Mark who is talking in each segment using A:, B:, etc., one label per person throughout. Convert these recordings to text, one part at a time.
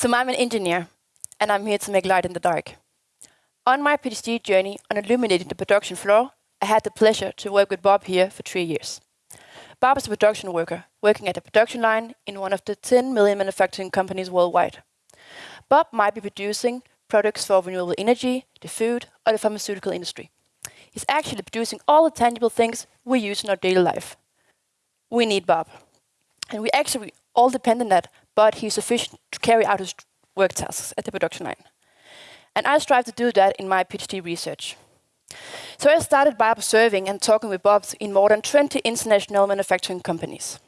A: So I'm an engineer, and I'm here to make light in the dark. On my PhD journey on illuminating the production floor, I had the pleasure to work with Bob here for three years. Bob is a production worker, working at a production line in one of the 10 million manufacturing companies worldwide. Bob might be producing products for renewable energy, the food, or the pharmaceutical industry. He's actually producing all the tangible things we use in our daily life. We need Bob. And we actually all depend on that, but he's sufficient to carry out his work tasks at the production line. And I strive to do that in my PhD research. So I started by observing and talking with Bob in more than 20 international manufacturing companies.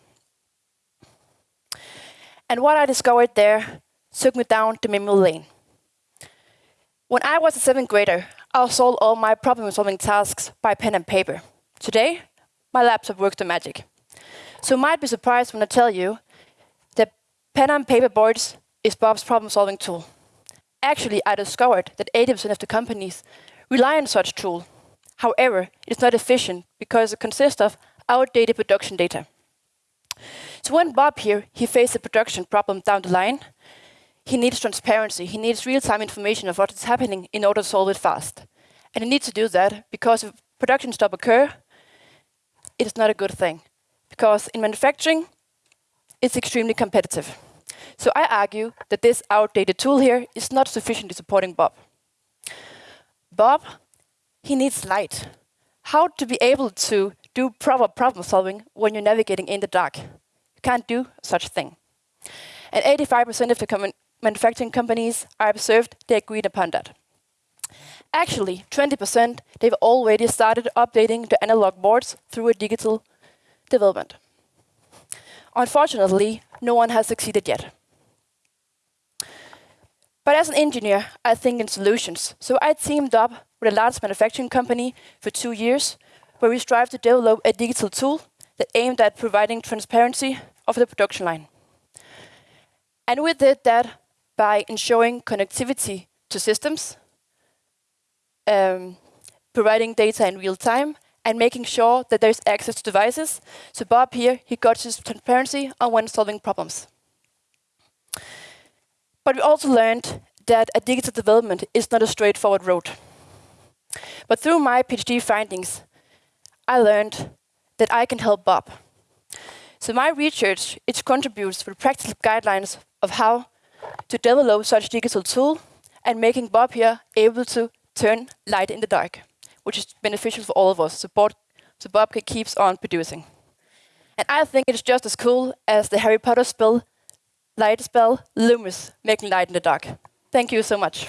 A: And what I discovered there took me down the memory lane. When I was a seventh grader, I solved all my problem-solving tasks by pen and paper. Today, my laptop works the magic. So you might be surprised when I tell you pen and paper boards is Bob's problem-solving tool. Actually, I discovered that 80% of the companies rely on such tool. However, it's not efficient because it consists of outdated production data. So when Bob here, he faced a production problem down the line, he needs transparency. He needs real-time information of what is happening in order to solve it fast. And he needs to do that because if production stop occur, it is not a good thing. Because in manufacturing, it's extremely competitive. So I argue that this outdated tool here is not sufficiently supporting Bob. Bob, he needs light. How to be able to do proper problem solving when you're navigating in the dark. You can't do such thing. And 85% of the manufacturing companies I observed, they agreed upon that. Actually, 20%, they've already started updating the analog boards through a digital development. Unfortunately, no one has succeeded yet. But as an engineer, I think in solutions. So I teamed up with a large manufacturing company for two years, where we strive to develop a digital tool that aimed at providing transparency of the production line. And we did that by ensuring connectivity to systems, um, providing data in real time, and making sure that there's access to devices. So Bob here, he got his transparency on when solving problems. But we also learned that a digital development is not a straightforward road. But through my PhD findings, I learned that I can help Bob. So my research, it contributes to practical guidelines of how to develop such digital tool and making Bob here able to turn light in the dark, which is beneficial for all of us, support, so Bob keeps on producing. And I think it's just as cool as the Harry Potter spell, light spell, Lumos, making light in the dark. Thank you so much.